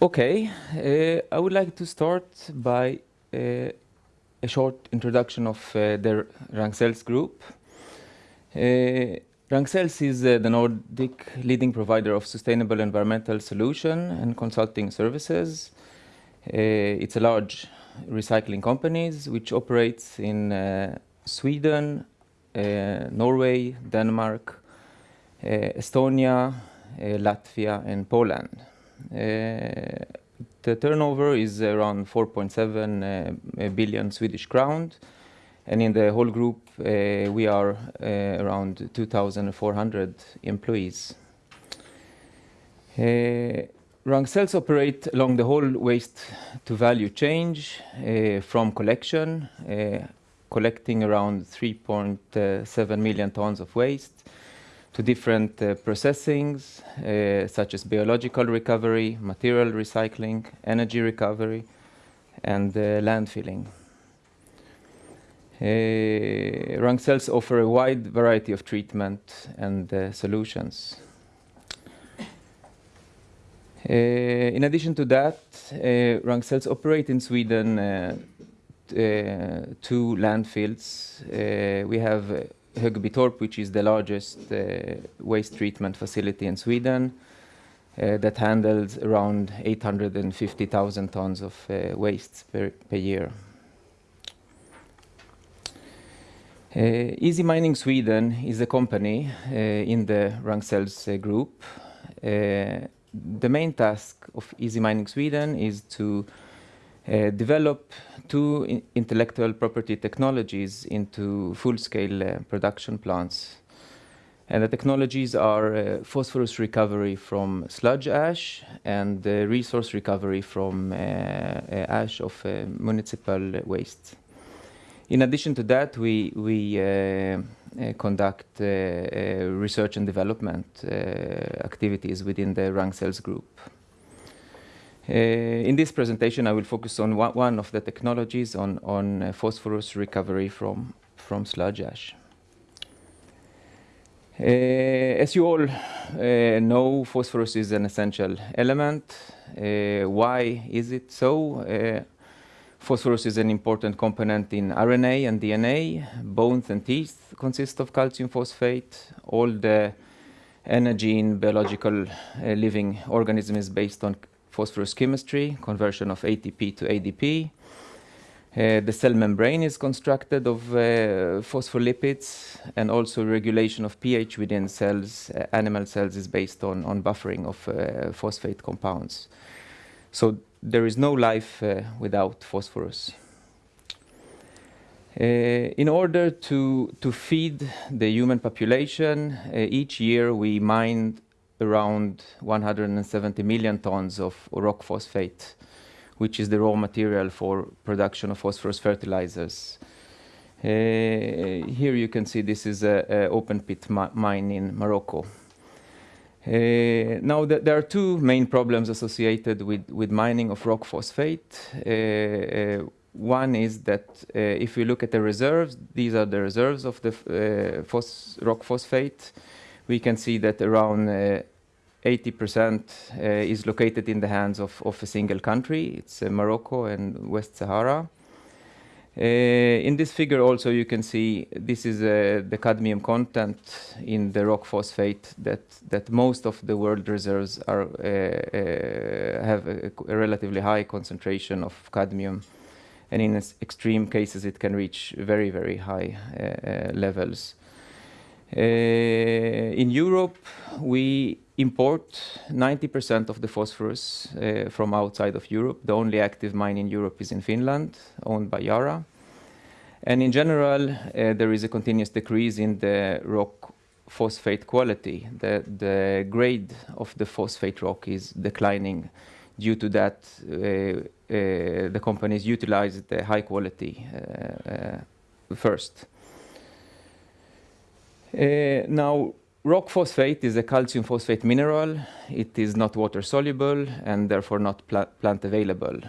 Okay, uh, I would like to start by uh, a short introduction of uh, the Ragn-Sells Group. Uh, is uh, the Nordic leading provider of sustainable environmental solution and consulting services. Uh, it's a large recycling company which operates in uh, Sweden, Norway, Denmark, Estonia, Latvia and Poland. Uh, the turnover is around 4.7 uh, billion Swedish crowns, and in the whole group uh, we are around 2,400 employees. Ragn-Sells operate along the whole waste to value change uh, from collection, collecting around 3.7 million tons of waste, to different uh, processings, uh, such as biological recovery, material recycling, energy recovery, and uh, landfilling. Uh, Ragn-Sells offer a wide variety of treatment and uh, solutions. Uh, in addition to that, uh, Ragn-Sells operate in Sweden two landfills. we have Högbytorp, which is the largest uh, waste treatment facility in Sweden, uh, that handles around 850,000 tons of uh, waste per, per year. Uh, Easy Mining Sweden is a company uh, in the Ragn-Sells uh, group. the main task of Easy Mining Sweden is to uh, develop two intellectual property technologies into full-scale uh, production plants. And the technologies are uh, phosphorus recovery from sludge ash and uh, resource recovery from uh, uh, ash of municipal waste. In addition to that, we, we conduct research and development activities within the Ragn-Sells group. Uh, in this presentation, I will focus on one of the technologies on, on uh, phosphorus recovery from, from sludge ash. Uh, as you all uh, know, phosphorus is an essential element. Uh, why is it so? Uh, phosphorus is an important component in RNA and DNA. Bones and teeth consist of calcium phosphate. All the energy in biological living organism is based on phosphorus chemistry, conversion of ATP to ADP. Uh, the cell membrane is constructed of uh, phospholipids and also regulation of pH within cells, uh, animal cells is based on, on buffering of uh, phosphate compounds. So there is no life uh, without phosphorus. Uh, in order to, to feed the human population, each year we mine around 170 million tons of rock phosphate, which is the raw material for production of phosphorus fertilizers. Uh, here you can see this is an open pit mi mine in Morocco. Uh, now th there are two main problems associated with, with mining of rock phosphate. Uh, uh one is that uh, if we look at the reserves, these are the reserves of the uh, phos rock phosphate. We can see that around 80% uh, is located in the hands of, of a single country. It's uh, Morocco and West Sahara. Uh, in this figure also you can see this is uh, the cadmium content in the rock phosphate that, that most of the world reserves are, uh, uh, have a, a, relatively high concentration of cadmium and in extreme cases it can reach very very high levels. in Europe we import 90% of the phosphorus uh, from outside of Europe. The only active mine in Europe is in Finland, owned by Yara. And in general, uh, there is a continuous decrease in the rock phosphate quality. The, the grade of the phosphate rock is declining. Due to that, uh, uh the companies utilize the high quality uh, uh, first. now, Rock phosphate is a calcium phosphate mineral. It is not water soluble and therefore not pla plant available.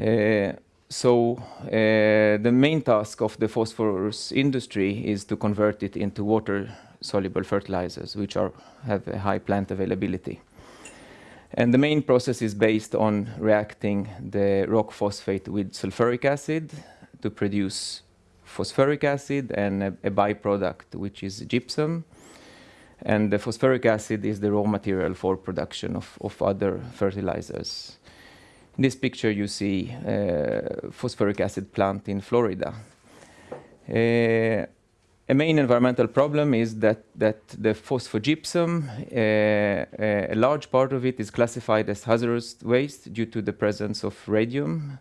Uh, so uh, the main task of the phosphorus industry is to convert it into water soluble fertilizers, which are, have a high plant availability. And the main process is based on reacting the rock phosphate with sulfuric acid to produce phosphoric acid and a, a byproduct, which is gypsum. And the phosphoric acid is the raw material for production of, of other fertilizers. In this picture, you see uh, phosphoric acid plant in Florida. Uh, a main environmental problem is that, that the phosphogypsum, uh, uh, a large part of it is classified as hazardous waste due to the presence of radium.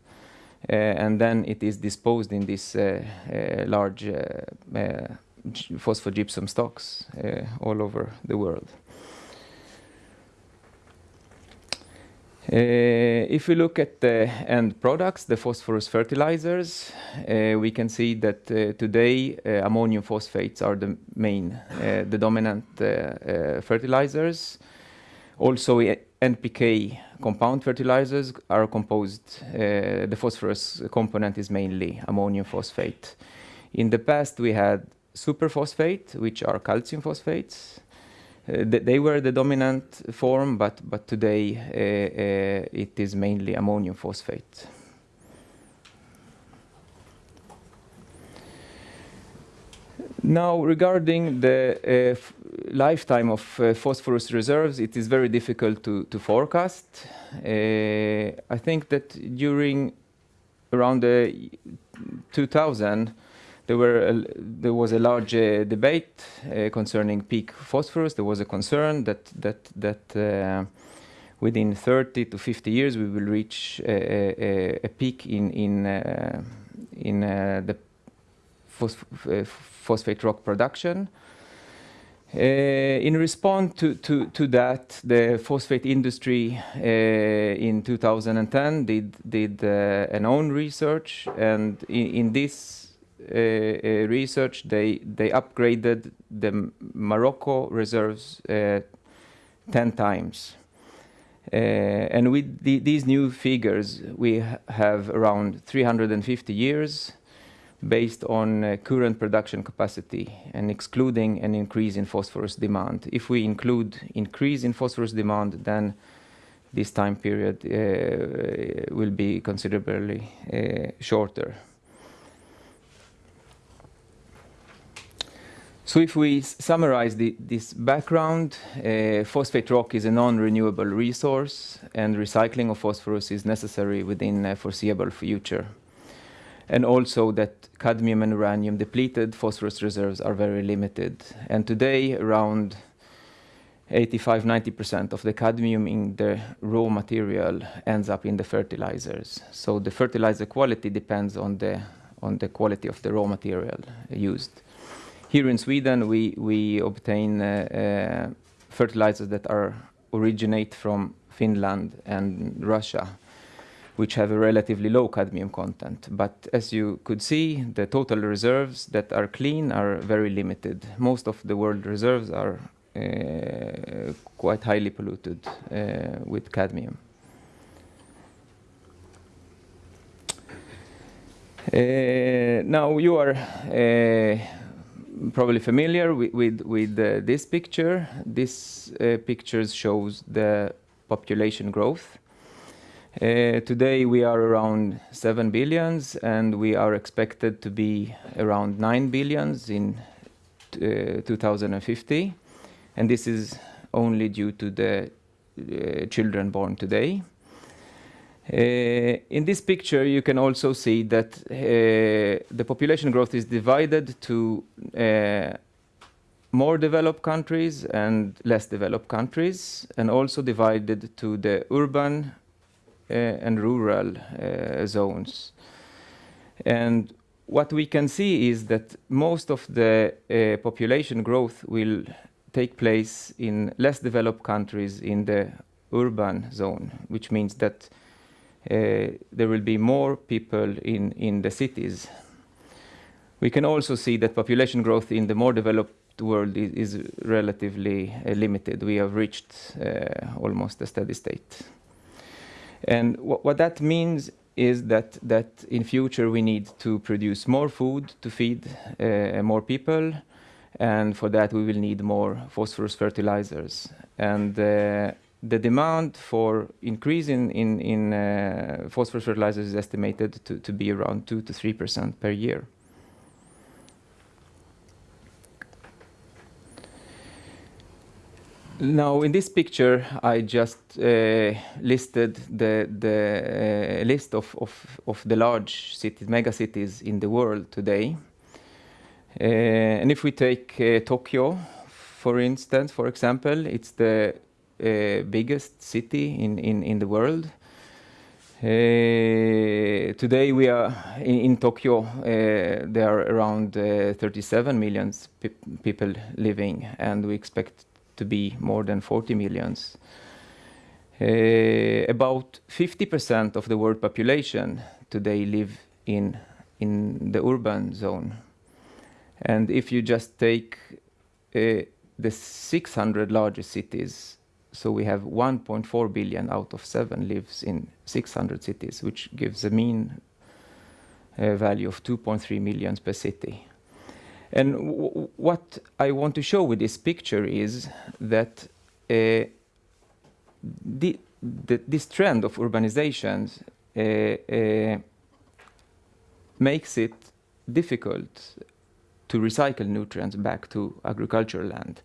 Uh, and then it is disposed in uh, uh, large phosphogypsum stocks all over the world. Uh, if we look at the end products, the phosphorus fertilizers, uh, we can see that uh, today ammonium phosphates are the main, the dominant fertilizers. Also, NPK compound fertilizers are composed, the phosphorus component is mainly ammonium phosphate. In the past, we had superphosphate, which are calcium phosphates. Uh, they were the dominant form, but, but today uh, uh, it is mainly ammonium phosphate. Now, regarding the uh, lifetime of uh, phosphorus reserves, it is very difficult to, to forecast. I think that during around the 2000, there, were a, there was a large uh, debate uh, concerning peak phosphorus. There was a concern that that that uh, within 30 to 50 years we will reach a, a, a peak in in uh, in uh, the uh, phosphate rock production. in response to, to, to that, the phosphate industry in 2010 did, did an own research, and in, in this uh, uh, research, they they upgraded the Morocco reserves uh, 10 times. and with the, these new figures, we ha have around 350 years based on uh, current production capacity and excluding an increase in phosphorus demand. If we include increase in phosphorus demand, then this time period uh, will be considerably uh, shorter. So if we summarize the, this background, uh, phosphate rock is a non-renewable resource and recycling of phosphorus is necessary within a foreseeable future. And also that cadmium and uranium depleted phosphorus reserves are very limited. And today around 85-90% of the cadmium in the raw material ends up in the fertilizers. So the fertilizer quality depends on the, on the quality of the raw material used. Here in Sweden, we, we obtain uh, uh, fertilizers that are originate from Finland and Russia, which have a relatively low cadmium content. But as you could see, the total reserves that are clean are very limited. Most of the world reserves are uh, quite highly polluted uh, with cadmium. Uh, now you are uh, probably familiar with, with, with uh, this picture. This uh, picture shows the population growth. Uh, today we are around 7 billions and we are expected to be around 9 billions in uh, 2050. And this is only due to the uh, children born today. Uh, in this picture, you can also see that uh, the population growth is divided to uh, more developed countries and less developed countries, and also divided to the urban uh, and rural uh, zones. And what we can see is that most of the uh, population growth will take place in less developed countries in the urban zone, which means that there will be more people in, the cities. We can also see that population growth in the more developed world is, relatively uh, limited. We have reached uh, almost a steady state. And what that means is that, in future we need to produce more food to feed uh, more people and for that we will need more phosphorus fertilizers. And uh, the demand for increase in, in, in uh, phosphorus fertilizers is estimated to, to be around 2 to 3% per year. Now, in this picture, I just uh, listed the, the uh, list of, of, of the large cities, mega cities in the world today. Uh, and if we take uh, Tokyo, for instance, for example, it's the biggest city in, in, in the world. Uh, today we are in, in Tokyo. Uh, there are around uh, 37 million pe people living, and we expect to be more than 40 millions. Uh, about 50% of the world population today live in, in the urban zone. And if you just take uh, the 600 largest cities, so we have 1.4 billion out of 7 lives in 600 cities, which gives a mean uh, value of 2.3 millions per city. And what I want to show with this picture is that uh, the, the, this trend of urbanization uh, uh, makes it difficult to recycle nutrients back to agricultural land.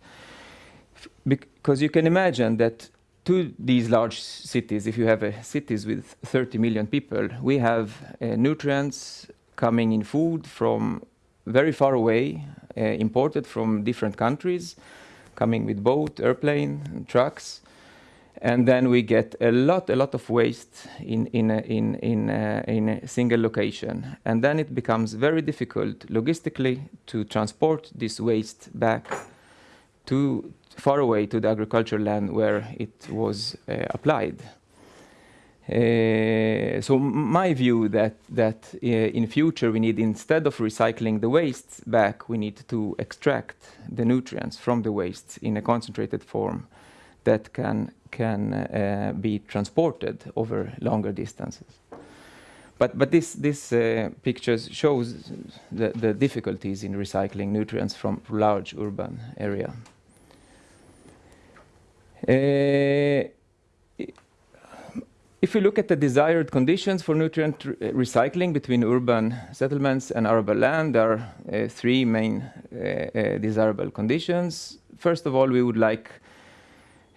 Because you can imagine that to these large cities, if you have cities with 30 million people, we have uh, nutrients coming in food from very far away, uh, imported from different countries, coming with boat, airplane, trucks. And then we get a lot, a lot of waste in, in, a, in, in, a, in a single location. And then it becomes very difficult logistically to transport this waste back to far away to the agricultural land where it was uh, applied. Uh, so my view that that uh, in future we need instead of recycling the wastes back, we need to extract the nutrients from the wastes in a concentrated form that can can uh, be transported over longer distances. But but this this uh, pictures shows the, the difficulties in recycling nutrients from large urban area. Uh, if we look at the desired conditions for nutrient re recycling between urban settlements and arable land, there are uh, three main uh, uh, desirable conditions. First of all, we would like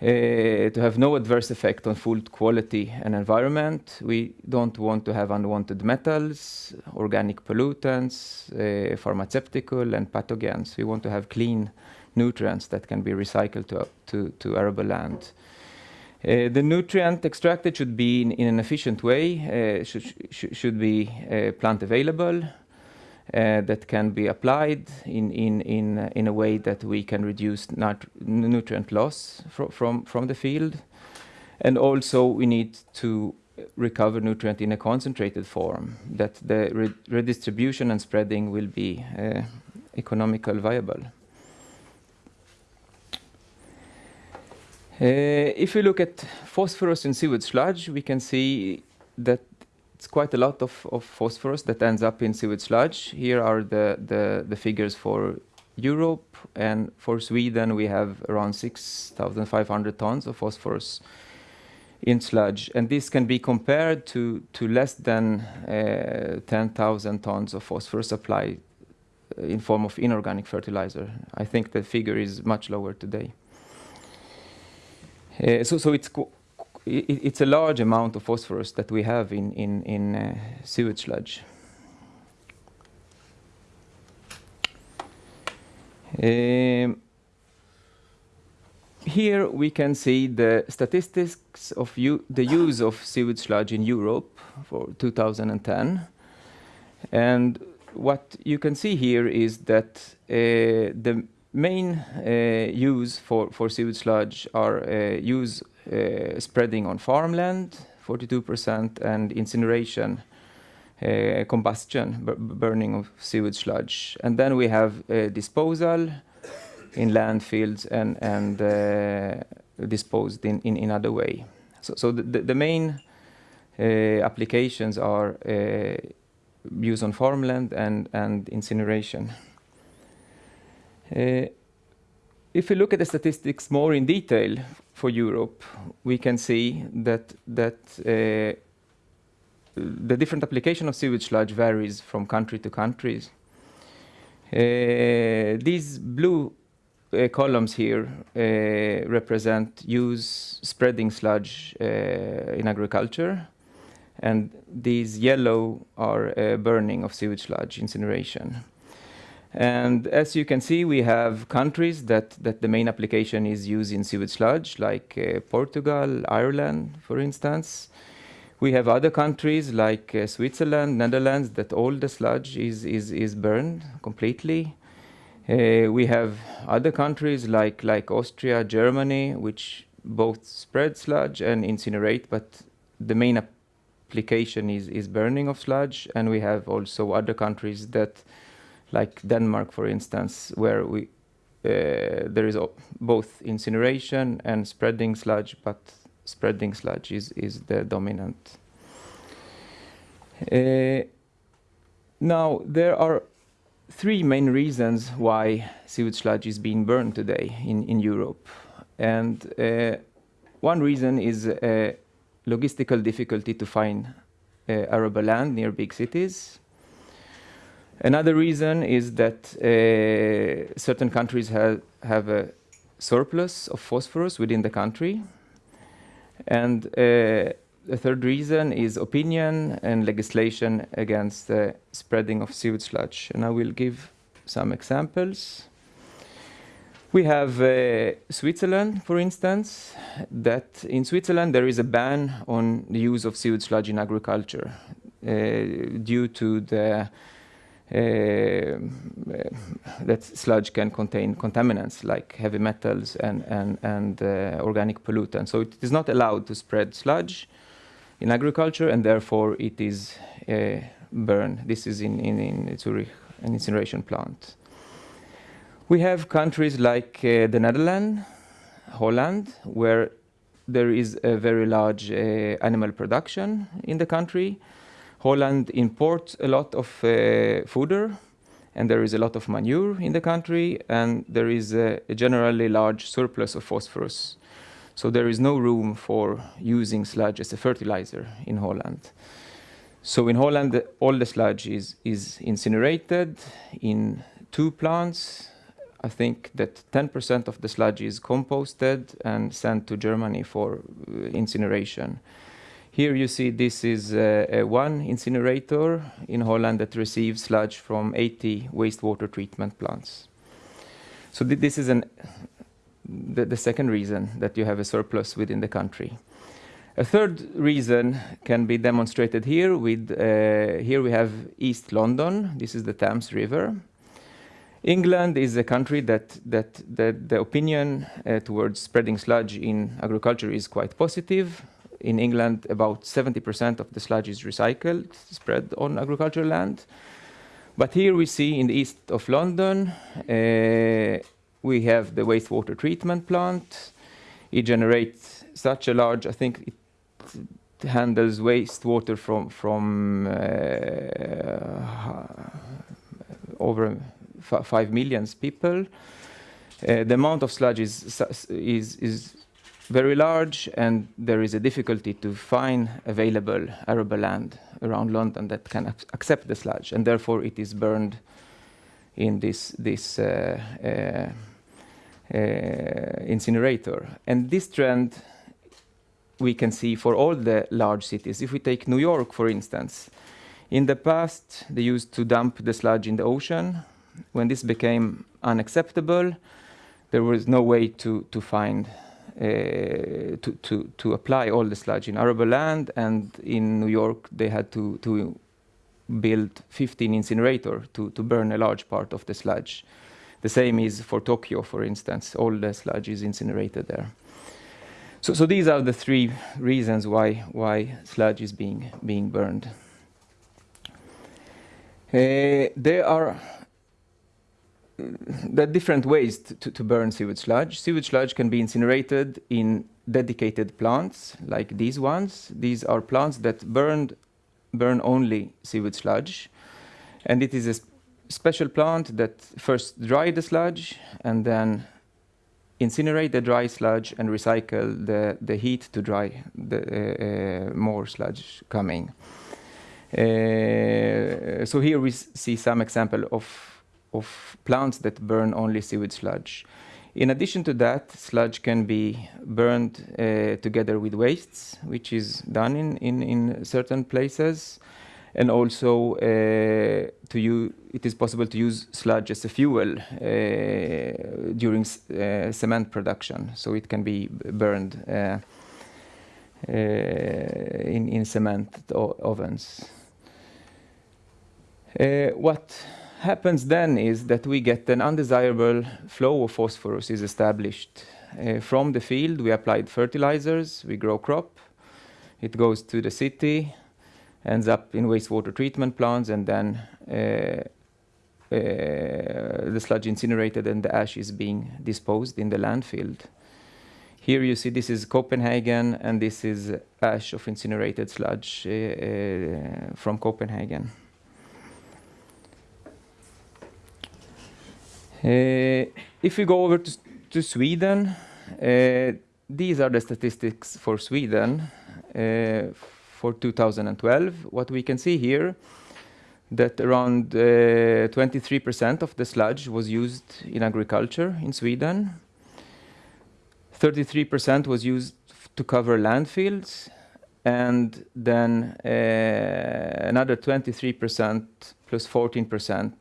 to have no adverse effect on food quality and environment. We don't want to have unwanted metals, organic pollutants, pharmaceutical and pathogens. We want to have clean nutrients that can be recycled to, to, to arable land. Uh, the nutrient extracted should be in, in an efficient way, uh, should, sh should be uh, plant available, uh, that can be applied in, in, in, uh, in a way that we can reduce nutrient loss fr from, from the field. And also we need to recover nutrient in a concentrated form, that the re redistribution and spreading will be economical viable. If we look at phosphorus in sewage sludge, we can see that it's quite a lot of, of phosphorus that ends up in sewage sludge. Here are the, the, the figures for Europe, and for Sweden we have around 6,500 tons of phosphorus in sludge. And this can be compared to, to less than uh, 10,000 tons of phosphorus supplied in form of inorganic fertilizer. I think the figure is much lower today. Uh, so, so it's it's a large amount of phosphorus that we have in in in uh, sewage sludge. Um, here we can see the statistics of the use of sewage sludge in Europe for 2010. And what you can see here is that uh, the main uh, use for, for sewage sludge are uh, use uh, spreading on farmland, 42%, and incineration, uh, combustion, burning of sewage sludge. And then we have uh, disposal in landfills and, and uh, disposed in, in, in other way. So, so the, the main applications are use on farmland and, and incineration. Uh, if we look at the statistics more in detail for Europe, we can see that uh, the different application of sewage sludge varies from country to country. Uh, these blue uh, columns here uh, represent use spreading sludge uh, in agriculture, and these yellow are burning of sewage sludge, incineration. And as you can see, we have countries that, that the main application is used in sewage sludge, like uh, Portugal, Ireland, for instance. We have other countries like uh, Switzerland, Netherlands, that all the sludge is, is, is burned completely. Uh, we have other countries like, like Austria, Germany, which both spread sludge and incinerate, but the main application is, is burning of sludge. And we have also other countries that like Denmark, for instance, where we uh, there is both incineration and spreading sludge, but spreading sludge is, is the dominant. Uh, now, there are three main reasons why sewage sludge is being burned today in, in Europe. And uh, one reason is uh, logistical difficulty to find uh, arable land near big cities. Another reason is that uh, certain countries have, have a surplus of phosphorus within the country. And uh, the third reason is opinion and legislation against the spreading of sewage sludge. And I will give some examples. We have uh, Switzerland, for instance, that in Switzerland there is a ban on the use of sewage sludge in agriculture uh, due to the that sludge can contain contaminants like heavy metals and, and, and uh, organic pollutants. So it is not allowed to spread sludge in agriculture and therefore it is uh, burned. This is in, in, in Zurich, an incineration plant. We have countries like uh, the Netherlands, Holland, where there is a very large uh, animal production in the country Holland imports a lot of uh, fodder and there is a lot of manure in the country and there is a, a, generally large surplus of phosphorus. So there is no room for using sludge as a fertilizer in Holland. So in Holland, all the sludge is, is incinerated in two plants. I think that 10% of the sludge is composted and sent to Germany for uh, incineration. Here you see this is uh, one incinerator in Holland that receives sludge from 80 wastewater treatment plants. So th this is an, the, the second reason that you have a surplus within the country. A third reason can be demonstrated here with, uh, here we have East London, this is the Thames River. England is a country that, that, that the opinion uh, towards spreading sludge in agriculture is quite positive in England, about 70% of the sludge is recycled, spread on agricultural land. But here we see in the east of London, uh, we have the wastewater treatment plant. It generates such a large, I think it handles wastewater from, from uh, over 5 million people. Uh, the amount of sludge is, is, is very large and there is a difficulty to find available arable land around London that can accept the sludge and therefore it is burned in this, this uh, uh, uh, incinerator. And this trend we can see for all the large cities. If we take New York, for instance, in the past they used to dump the sludge in the ocean. When this became unacceptable, there was no way to, to find to, to, to apply all the sludge in arable land and in New York they had to, to build 15 incinerator to, to burn a large part of the sludge. The same is for Tokyo, for instance. All the sludge is incinerated there. So, so these are the three reasons why, why sludge is being, being burned. Uh, there are there are different ways to, to, burn sewage sludge. Sewage sludge can be incinerated in dedicated plants like these ones. These are plants that burned, burn only sewage sludge. And it is a special plant that first dry the sludge and then incinerate the dry sludge and recycle the, the heat to dry the uh, more sludge coming. Uh, so here we see some example of, of plants that burn only sewage sludge. In addition to that, sludge can be burned uh, together with wastes, which is done in, in, in certain places. And also, uh, to use, it is possible to use sludge as a fuel uh, during uh, cement production. So it can be burned uh, uh, in, in cement ovens. what happens then is that we get an undesirable flow of phosphorus is established. Uh, from the field, we applied fertilizers, we grow crop, it goes to the city, ends up in wastewater treatment plants, and then uh, uh, the sludge incinerated and the ash is being disposed in the landfill. Here you see this is Copenhagen, and this is ash of incinerated sludge uh, uh, from Copenhagen. If we go over to, to Sweden, uh, these are the statistics for Sweden uh, for 2012. What we can see here that around 23% of the sludge was used in agriculture in Sweden. 33% was used to cover landfills, and then uh, another 23% plus 14%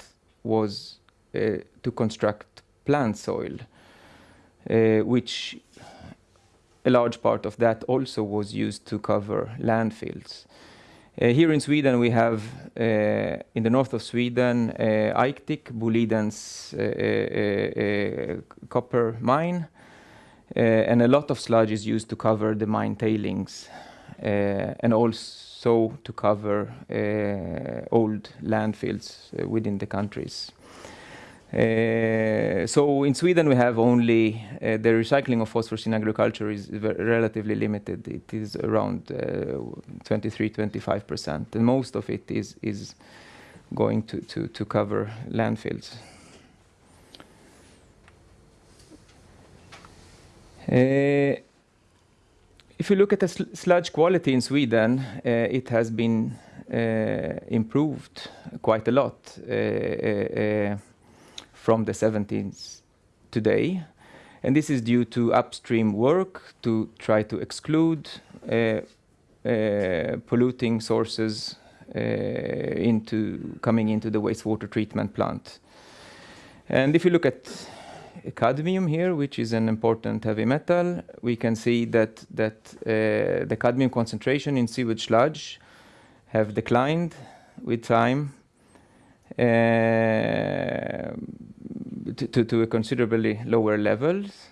was to construct plant soil, uh, which a large part of that also was used to cover landfills. Uh, here in Sweden, we have uh, in the north of Sweden, uh, Aitik, Boliden's uh, copper mine, and a lot of sludge is used to cover the mine tailings, and also to cover old landfills within the countries. Uh, so in Sweden we have only uh, the recycling of phosphorus in agriculture is relatively limited. It is around uh, 23, 25 percent, and most of it is is going to to, to cover landfills. Uh, if you look at the sl sludge quality in Sweden, it has been improved quite a lot from the 70s today. And this is due to upstream work to try to exclude uh, uh, polluting sources uh, into coming into the wastewater treatment plant. And if you look at cadmium here, which is an important heavy metal, we can see that that uh, the cadmium concentration in sewage sludge have declined with time. Uh, to, to, a considerably lower levels.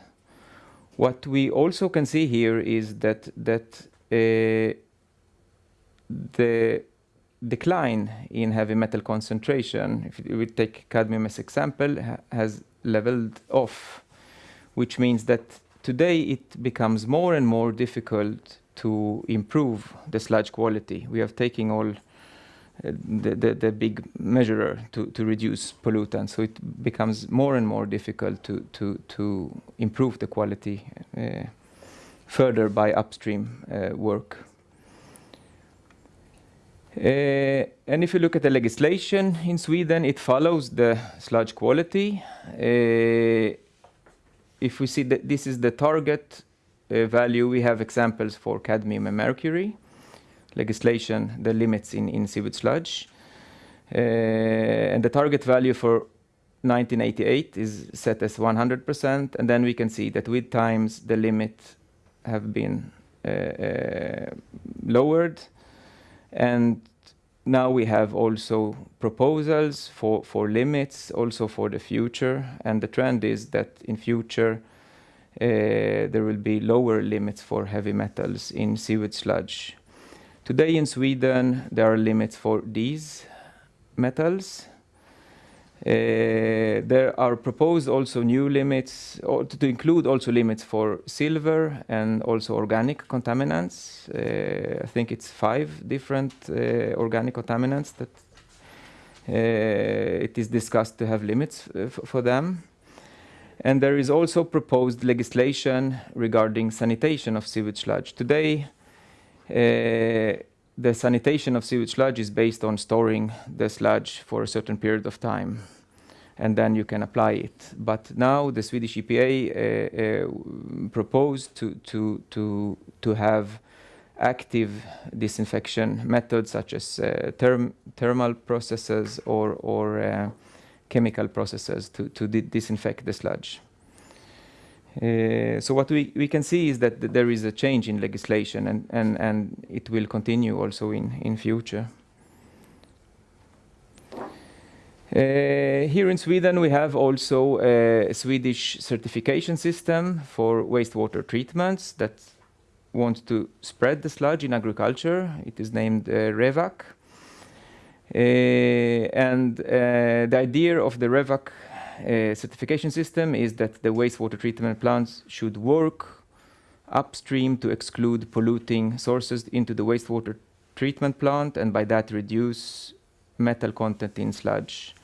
What we also can see here is that that uh, the decline in heavy metal concentration, if we take cadmium as example, ha has leveled off, which means that today it becomes more and more difficult to improve the sludge quality. We are taking all the, the, the, big measurer to, to reduce pollutants. So it becomes more and more difficult to, to, to improve the quality uh, further by upstream uh, work. Uh, and if you look at the legislation in Sweden, it follows the sludge quality. Uh, if we see that this is the target uh, value, we have examples for cadmium and mercury legislation, the limits in, in sewage sludge. Uh, and the target value for 1988 is set as 100%, and then we can see that with times the limit have been uh, uh, lowered, and now we have also proposals for, for limits also for the future, and the trend is that in future uh, there will be lower limits for heavy metals in sewage sludge Today in Sweden, there are limits for these metals. Uh, there are proposed also new limits, to include also limits for silver and also organic contaminants. Uh, I think it's five different uh, organic contaminants that uh, it is discussed to have limits uh, for them. And there is also proposed legislation regarding sanitation of sewage sludge. Today, the sanitation of sewage sludge is based on storing the sludge for a certain period of time and then you can apply it. But now the Swedish EPA uh, uh, proposed to, to, to, to have active disinfection methods such as uh, therm thermal processes or, or uh, chemical processes to, to disinfect the sludge. Uh, so what we, we can see is that th there is a change in legislation and, and, and it will continue also in, in future. Uh, here in Sweden we have also a Swedish certification system for wastewater treatments that wants to spread the sludge in agriculture. It is named uh, REVAQ. Uh, and uh, the idea of the REVAQ certification system is that the wastewater treatment plants should work upstream to exclude polluting sources into the wastewater treatment plant and by that reduce metal content in sludge.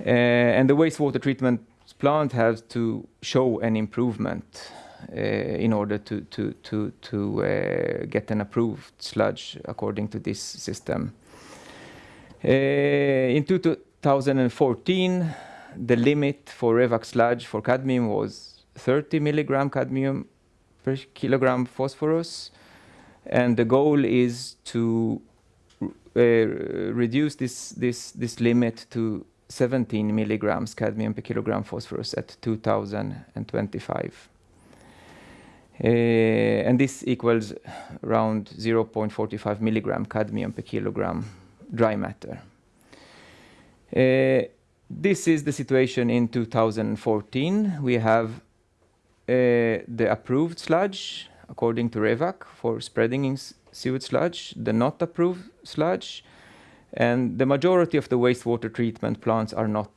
Uh, and the wastewater treatment plant has to show an improvement uh, in order to, to, to, to uh, get an approved sludge according to this system. in 2014, the limit for REVAQ sludge for cadmium was 30 milligram cadmium per kilogram phosphorus. And the goal is to uh, reduce this, this, this limit to 17 milligrams cadmium per kilogram phosphorus at 2025. Uh, and this equals around 0.45 milligram cadmium per kilogram dry matter. Uh, this is the situation in 2014. We have uh, the approved sludge according to REVAQ for spreading in sewage sludge, the not approved sludge, and the majority of the wastewater treatment plants are not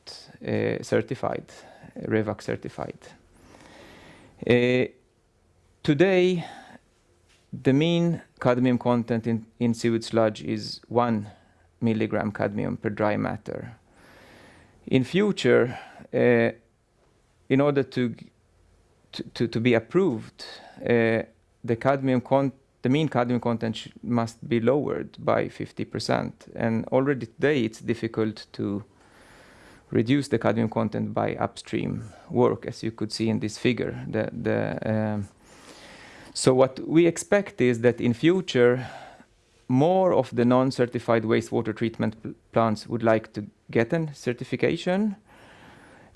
uh, certified, REVAQ certified. Uh, today, the mean cadmium content in, in sewage sludge is 1 milligram cadmium per dry matter in future, uh, in order to, to, to, be approved, uh, the cadmium con the mean cadmium content must be lowered by 50%. And already today it's difficult to reduce the cadmium content by upstream work, as you could see in this figure. The, the, um, so what we expect is that in future, more of the non-certified wastewater treatment plants would like to get a certification.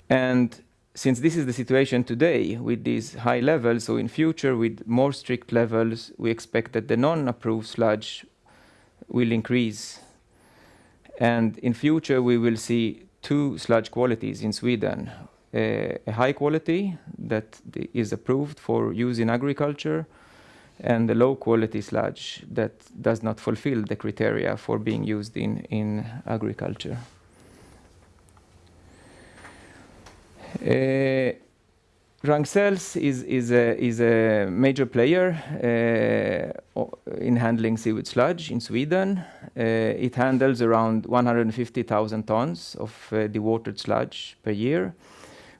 And since this is the situation today with these high levels, so in future with more strict levels, we expect that the non-approved sludge will increase. And in future, we will see two sludge qualities in Sweden. Uh, a high quality that is approved for use in agriculture, and the low quality sludge that does not fulfill the criteria for being used in, in agriculture. Uh, Ragn-Sells is, is, a, is a major player uh, in handling sewage sludge in Sweden. Uh, it handles around 150,000 tons of uh, dewatered sludge per year,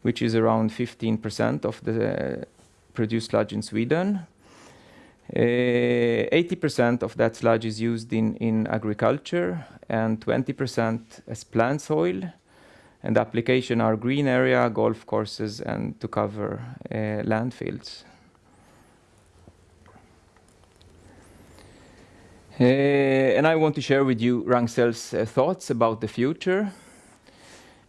which is around 15% of the produced sludge in Sweden. 80% uh, of that sludge is used in, in agriculture and 20% as plant soil. And the application are green area, golf courses, and to cover uh, landfills. Uh, and I want to share with you Ragn-Sells' uh, thoughts about the future.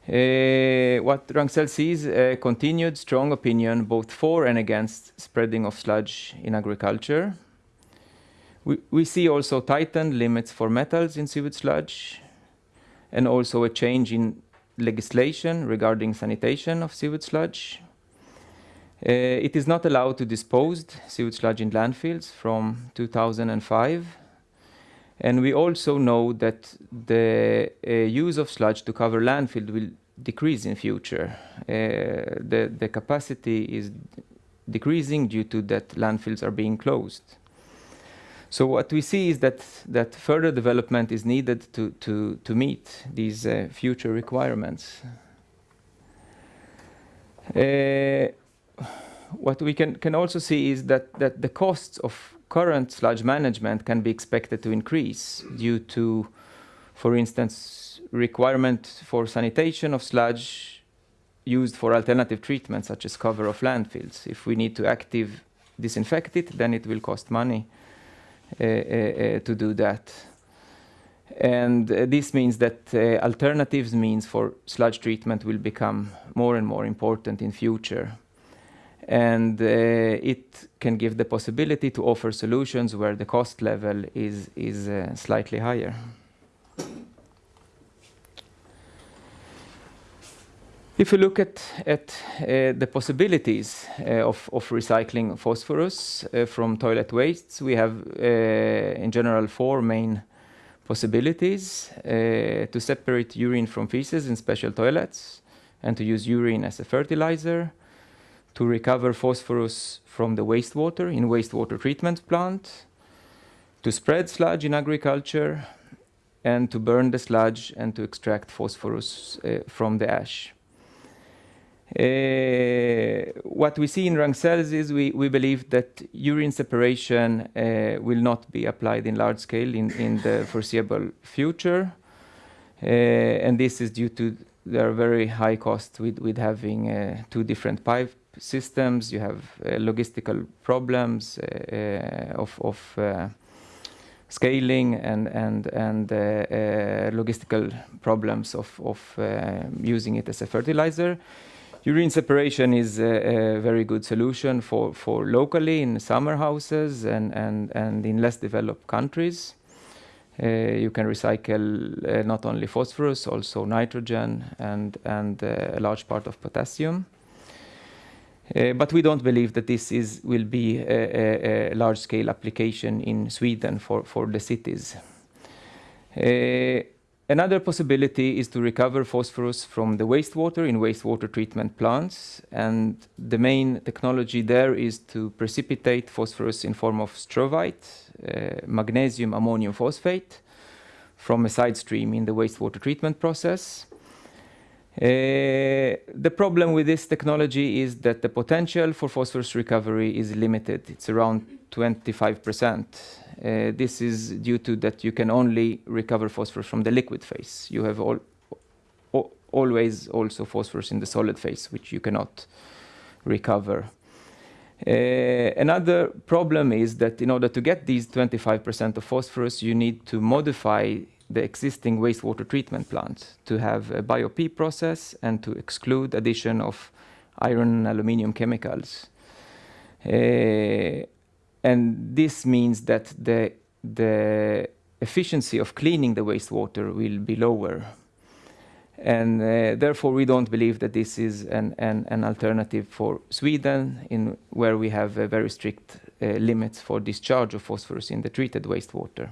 Uh, what Ragn-Sells sees a continued strong opinion both for and against spreading of sludge in agriculture. We, we see also tightened limits for metals in sewage sludge and also a change in legislation regarding sanitation of sewage sludge. Uh, it is not allowed to dispose sewage sludge in landfills from 2005 and we also know that the uh, use of sludge to cover landfill will decrease in future. Uh, the, the capacity is decreasing due to that landfills are being closed. So what we see is that, that further development is needed to, to, to meet these uh, future requirements. Uh, what we can, can also see is that, that the costs of current sludge management can be expected to increase due to, for instance, requirement for sanitation of sludge used for alternative treatments such as cover of landfills. If we need to active disinfect it, then it will cost money to do that. And uh, this means that uh, alternatives means for sludge treatment will become more and more important in future and uh, it can give the possibility to offer solutions where the cost level is, is uh, slightly higher. If you look at, at uh, the possibilities uh, of, of recycling phosphorus uh, from toilet wastes, we have uh, in general four main possibilities to separate urine from feces in special toilets and to use urine as a fertilizer, to recover phosphorus from the wastewater in wastewater treatment plant, to spread sludge in agriculture, and to burn the sludge and to extract phosphorus uh, from the ash. Uh, what we see in Ragn-Sells is we, we believe that urine separation uh, will not be applied in large scale in, in the foreseeable future. Uh, and this is due to there are very high costs with, with having uh, two different pipe systems, you have uh, logistical problems uh, of, of scaling and, and, and logistical problems of, of using it as a fertilizer. Urine separation is a, a, very good solution for, for locally in summer houses and, and, and in less developed countries. Uh, you can recycle uh, not only phosphorus, also nitrogen and, and uh, a large part of potassium. Uh, but we don't believe that this is, will be a, a, a large-scale application in Sweden for, for the cities. Another possibility is to recover phosphorus from the wastewater in wastewater treatment plants. And the main technology there is to precipitate phosphorus in form of struvite, uh, magnesium ammonium phosphate, from a side stream in the wastewater treatment process. Uh, the problem with this technology is that the potential for phosphorus recovery is limited. It's around 25%. Uh, this is due to that you can only recover phosphorus from the liquid phase. You have all, always also phosphorus in the solid phase, which you cannot recover. Uh, another problem is that in order to get these 25% of phosphorus, you need to modify the existing wastewater treatment plant to have a BioP process and to exclude addition of iron and aluminium chemicals. Uh, and this means that the, the efficiency of cleaning the wastewater will be lower. And uh, therefore, we don't believe that this is an, an, an, alternative for Sweden, in where we have uh, very strict uh, limits for discharge of phosphorus in the treated wastewater.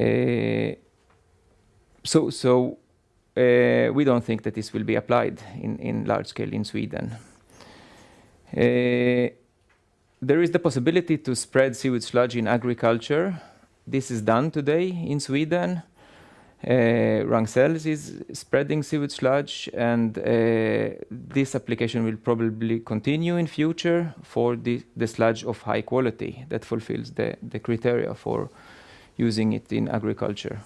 Uh, so so uh, we don't think that this will be applied in, in large scale in Sweden. There is the possibility to spread sewage sludge in agriculture. This is done today in Sweden. Uh, Ragn-Sells is spreading sewage sludge and uh, this application will probably continue in future for the, the sludge of high quality that fulfills the, the criteria for using it in agriculture.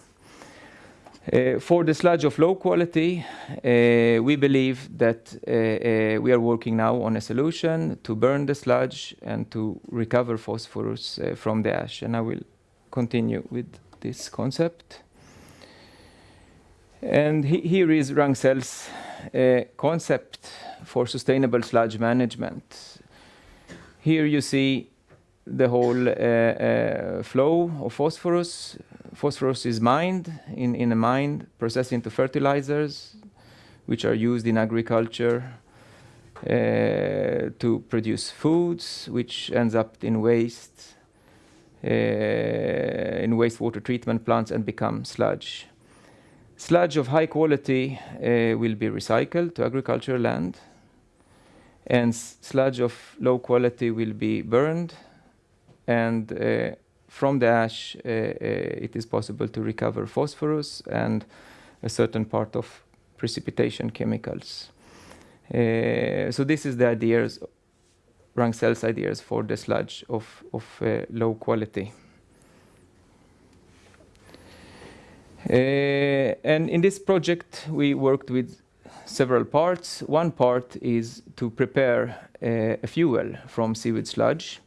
Uh, for the sludge of low quality, uh, we believe that uh, we are working now on a solution to burn the sludge and to recover phosphorus from the ash. And I will continue with this concept. And he here is Ragn-Sells uh, concept for sustainable sludge management. Here you see the whole flow of phosphorus. Phosphorus is mined in, in a mine, processed into fertilizers, which are used in agriculture uh, to produce foods, which ends up in waste, uh, in wastewater treatment plants and become sludge. Sludge of high quality uh, will be recycled to agricultural land, and sludge of low quality will be burned and uh, from the ash uh, uh, it is possible to recover phosphorus and a certain part of precipitation chemicals. Uh, so this is the ideas, Ragn-Sells ideas for the sludge of, of low quality. Uh, and in this project, we worked with several parts. One part is to prepare uh, a fuel from sewage sludge.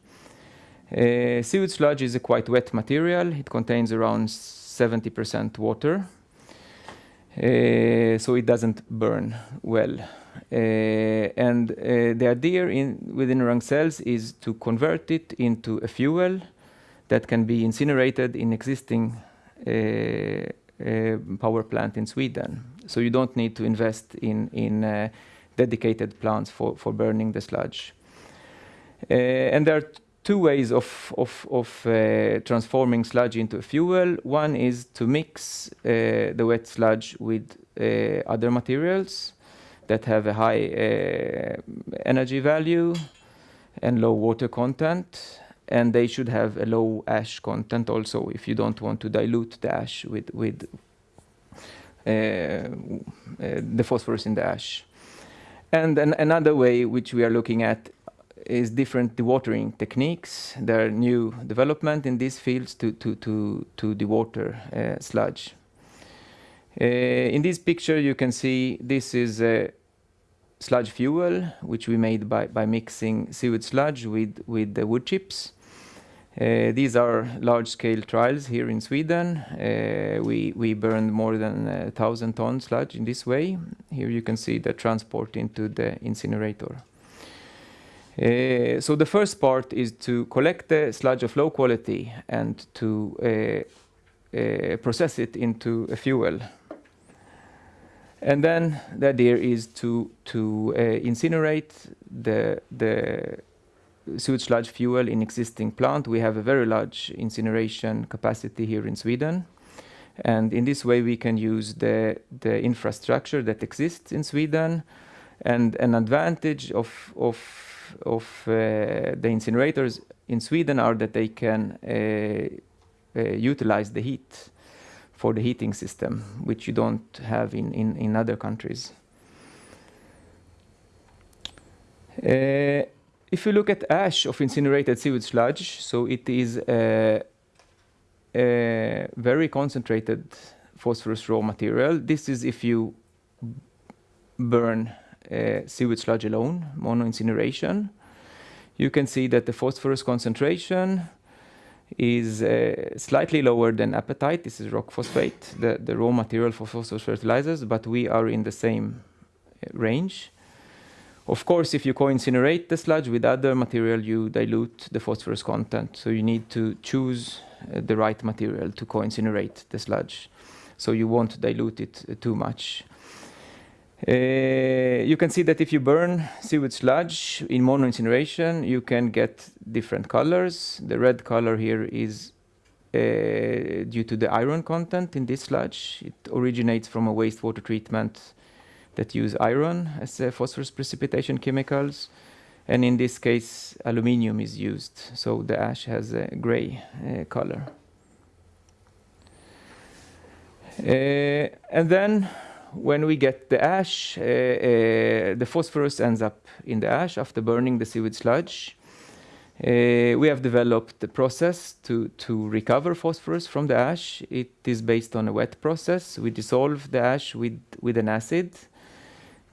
Uh, sewage sludge is a quite wet material. It contains around 70% water, uh, so it doesn't burn well. Uh, and uh, the idea in, within Ragn-Sells is to convert it into a fuel that can be incinerated in existing uh, uh, power plant in Sweden. So you don't need to invest in, in dedicated plants for, for burning the sludge. And there are two ways of, of, of uh, transforming sludge into a fuel. One is to mix uh, the wet sludge with uh, other materials that have a high energy value and low water content and they should have a low ash content also if you don't want to dilute the ash with, with uh, uh, the phosphorus in the ash. And an, another way which we are looking at is different dewatering techniques. There are new development in these fields to, to, to, to dewater uh, sludge. Uh, in this picture you can see this is a sludge fuel which we made by, by mixing sewage sludge with, with the wood chips. Uh, these are large-scale trials here in Sweden. Uh, we, we burned more than a thousand tons sludge in this way. Here you can see the transport into the incinerator. Uh, so the first part is to collect the sludge of low quality and to uh, uh, process it into a fuel. And then the idea is to, to uh, incinerate the, the sewage sludge fuel in existing plant. We have a very large incineration capacity here in Sweden. And in this way, we can use the, the infrastructure that exists in Sweden. And an advantage of, of, of uh, the incinerators in Sweden are that they can uh, uh, utilize the heat for the heating system, which you don't have in, in, in other countries. Uh, if you look at ash of incinerated sewage sludge, so it is a, a very concentrated phosphorus raw material. This is if you burn sewage sludge alone, mono incineration. You can see that the phosphorus concentration is uh, slightly lower than apatite. This is rock phosphate, the, the raw material for phosphorus fertilizers, but we are in the same uh, range. Of course, if you co-incinerate the sludge with other material, you dilute the phosphorus content. So you need to choose uh, the right material to co-incinerate the sludge. So you won't dilute it uh, too much. Uh, you can see that if you burn sewage sludge in mono incineration, you can get different colors. The red color here is uh, due to the iron content in this sludge. It originates from a wastewater treatment that use iron as a phosphorus precipitation chemicals. And in this case, aluminium is used, so the ash has a gray uh, color. Uh, and then when we get the ash, uh, uh the phosphorus ends up in the ash after burning the sewage sludge. Uh, we have developed the process to, to recover phosphorus from the ash. It is based on a wet process. We dissolve the ash with, with an acid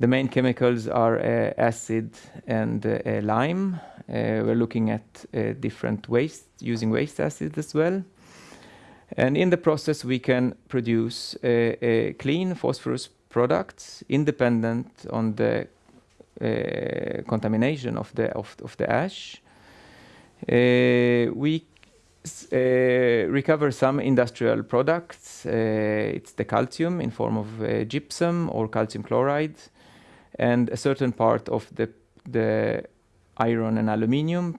the main chemicals are uh, acid and uh, lime. Uh, we're looking at different waste, using waste acid as well. And in the process, we can produce clean phosphorus products independent on the uh, contamination of the of, of the ash. Uh, we uh, recover some industrial products. it's the calcium in form of gypsum or calcium chloride and a certain part of the, the iron and aluminium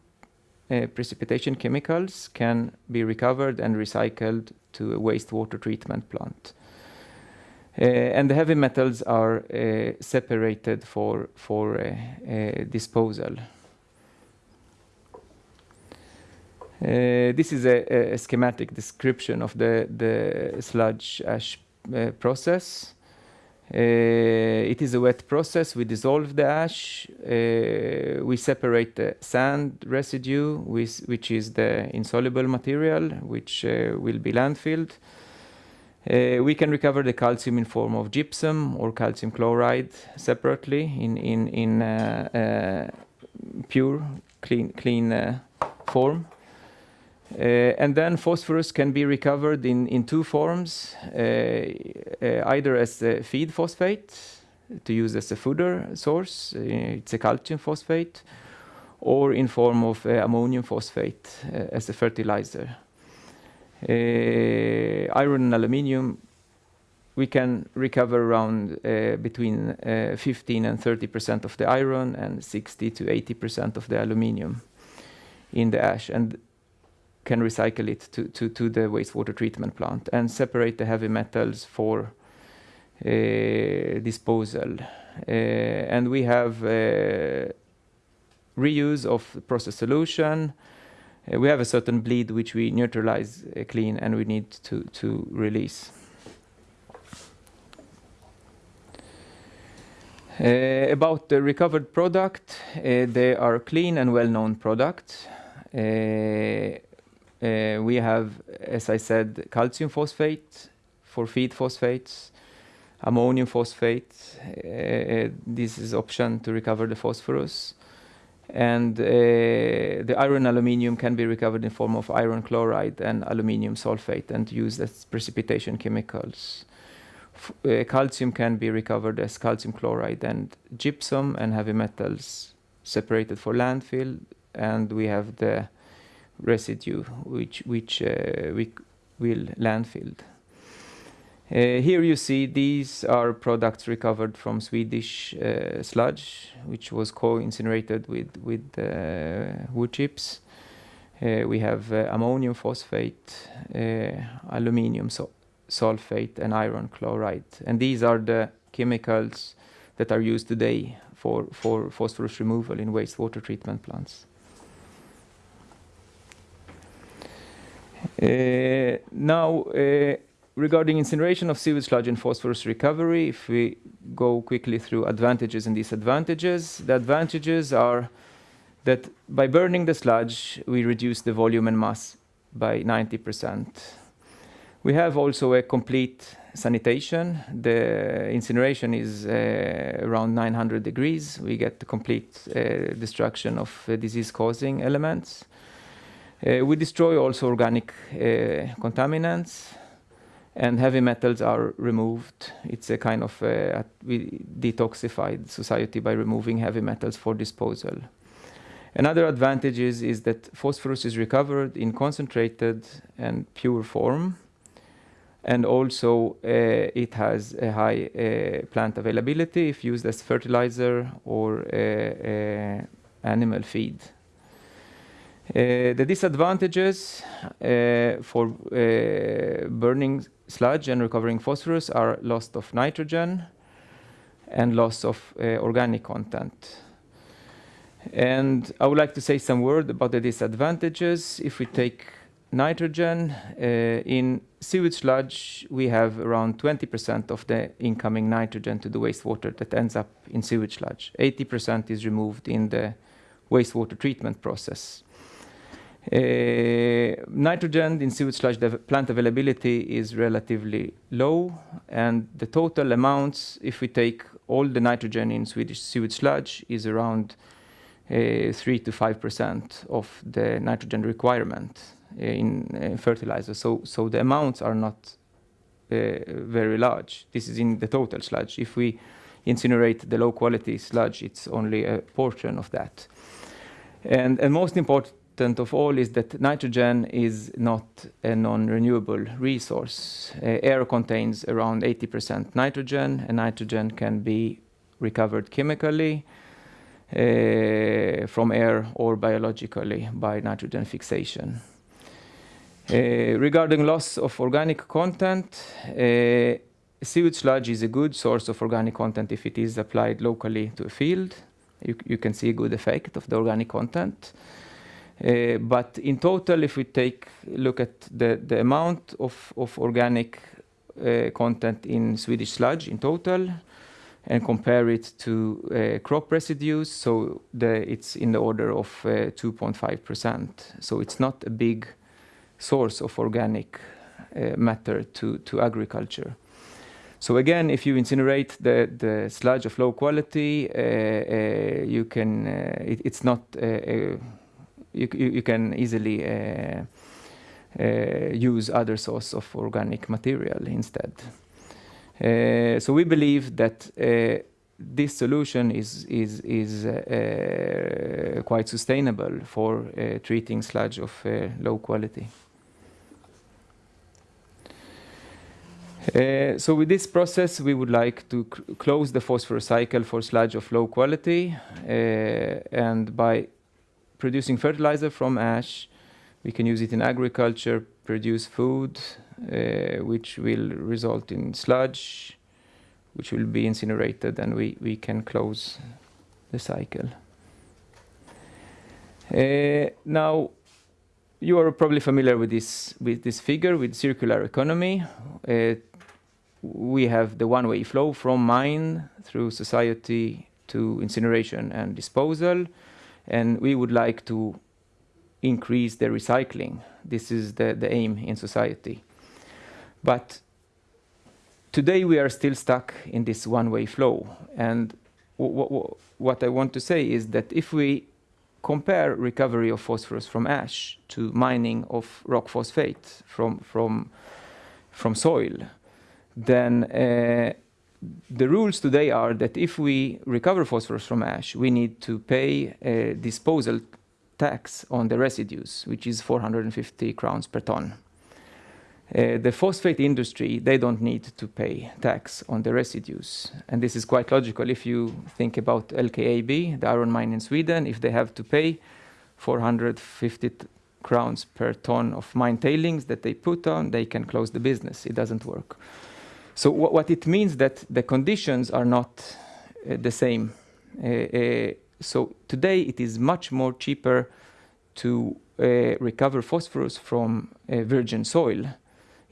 uh, precipitation chemicals can be recovered and recycled to a wastewater treatment plant. Uh, and the heavy metals are uh, separated for, for uh, uh, disposal. This is a, a, schematic description of the, the sludge ash process. Uh, it is a wet process. We dissolve the ash. Uh, we separate the sand residue, with, which is the insoluble material, which uh, will be landfilled. Uh, we can recover the calcium in form of gypsum or calcium chloride separately in, in, in uh, uh, pure, clean, clean form. Uh, and then phosphorus can be recovered in, in two forms, uh, uh, either as a feed phosphate to use as a fodder source, it's a calcium phosphate, or in form of ammonium phosphate as a fertilizer. iron and aluminium we can recover around uh, between uh, 15 and 30 percent of the iron and 60 to 80 percent of the aluminium in the ash. And can recycle it to, to, to the wastewater treatment plant and separate the heavy metals for uh, disposal. Uh, and we have uh, reuse of process solution. We have a certain bleed which we neutralize clean and we need to, to release. About the recovered product, they are clean and well-known products. Uh, uh, we have, as I said, calcium phosphate for feed phosphates, ammonium phosphate. Uh, this is option to recover the phosphorus. And uh, the iron aluminium can be recovered in form of iron chloride and aluminium sulfate and used as precipitation chemicals. Uh, calcium can be recovered as calcium chloride and gypsum and heavy metals separated for landfill. And we have the residue which, which uh, we will landfill. Uh, here you see these are products recovered from Swedish uh, sludge, which was co-incinerated with, with uh, wood chips. Uh, we have uh, ammonium phosphate, aluminium sulfate, and iron chloride. And these are the chemicals that are used today for, for phosphorus removal in wastewater treatment plants. Now, uh, regarding incineration of sewage sludge and phosphorus recovery, if we go quickly through advantages and disadvantages, the advantages are that by burning the sludge, we reduce the volume and mass by 90%. We have also a complete sanitation. The incineration is uh, around 900 degrees. We get the complete uh, destruction of uh, disease-causing elements. Uh, we destroy also organic uh, contaminants and heavy metals are removed. It's a kind of uh, we detoxified society by removing heavy metals for disposal. Another advantage is, is that phosphorus is recovered in concentrated and pure form. And also uh, it has a high uh, plant availability if used as fertilizer or uh, animal feed. Uh, the disadvantages uh, for uh, burning sludge and recovering phosphorus are loss of nitrogen and loss of organic content. And I would like to say some word about the disadvantages. If we take nitrogen, uh, in sewage sludge, we have around 20% of the incoming nitrogen to the wastewater that ends up in sewage sludge. 80% is removed in the wastewater treatment process. Uh, nitrogen in sewage sludge plant availability is relatively low, and the total amounts, if we take all the nitrogen in Swedish sewage sludge, is around uh, 3 to 5 percent of the nitrogen requirement uh, in uh, fertilizer. So, so the amounts are not uh, very large. This is in the total sludge. If we incinerate the low quality sludge, it's only a portion of that. And, and most important important of all is that nitrogen is not a non-renewable resource. Uh, air contains around 80% nitrogen, and nitrogen can be recovered chemically uh, from air or biologically by nitrogen fixation. Uh, regarding loss of organic content, uh, sewage sludge is a good source of organic content if it is applied locally to a field. You, you can see a good effect of the organic content. Uh, but in total, if we take a look at the, the amount of, of organic uh, content in Swedish sludge in total and compare it to uh, crop residues, so it's in the order of 2.5%. So it's not a big source of organic matter to, to agriculture. So again, if you incinerate the, the sludge of low quality, you can, it, it's not, you, you, can easily use other source of organic material instead. Uh, so we believe that uh, this solution is is is uh, quite sustainable for treating sludge of low quality. Uh, so with this process, we would like to close the phosphorus cycle for sludge of low quality. Uh, and by producing fertilizer from ash, we can use it in agriculture, produce food, uh, which will result in sludge, which will be incinerated, and we, we can close the cycle. Uh, now, you are probably familiar with this with this figure with circular economy. Uh, we have the one-way flow from mine through society to incineration and disposal, and we would like to increase the recycling. This is the, the aim in society. But today we are still stuck in this one-way flow. And what I want to say is that if we compare recovery of phosphorus from ash to mining of rock phosphate from, from, from soil, then uh, the rules today are that if we recover phosphorus from ash, we need to pay a disposal tax on the residues, which is 450 crowns per ton. Uh, the phosphate industry, they don't need to pay tax on the residues. And this is quite logical if you think about LKAB, the iron mine in Sweden, if they have to pay 450 crowns per ton of mine tailings that they put on, they can close the business. It doesn't work. So wh what it means that the conditions are not uh, the same. Uh, uh so today it is much more cheaper to uh, recover phosphorus from virgin soil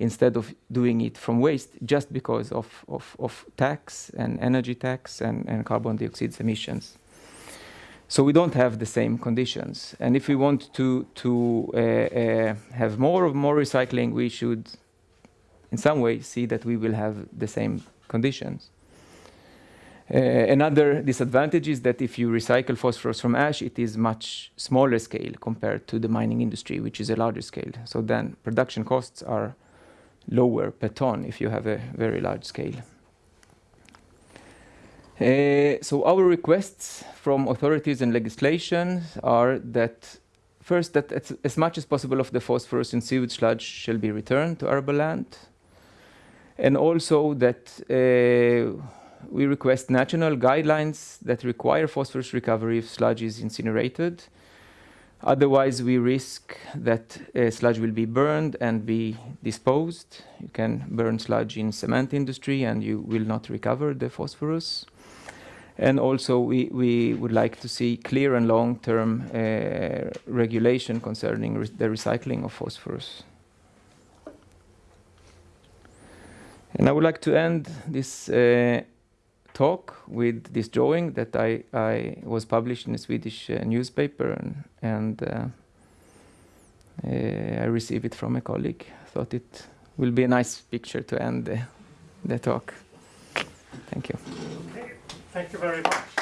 instead of doing it from waste just because of, of, of tax and energy tax and, and carbon dioxide emissions. So we don't have the same conditions. And if we want to, to uh, uh, have more of more recycling, we should in some way see that we will have the same conditions. Uh, another disadvantage is that if you recycle phosphorus from ash, it is much smaller scale compared to the mining industry, which is a larger scale. So then production costs are lower per ton if you have a very large scale. Uh, so our requests from authorities and legislation are that first that as, as much as possible of the phosphorus in sewage sludge shall be returned to arable land and also that uh, we request national guidelines that require phosphorus recovery if sludge is incinerated. Otherwise, we risk that uh, sludge will be burned and be disposed. You can burn sludge in cement industry and you will not recover the phosphorus. And also, we, we would like to see clear and long-term uh, regulation concerning re the recycling of phosphorus. And I would like to end this uh, talk with this drawing that I, I was published in a Swedish uh, newspaper and, and uh, uh I received it from a colleague. I thought it will be a nice picture to end the, the talk. Thank you. Okay. Thank you very much.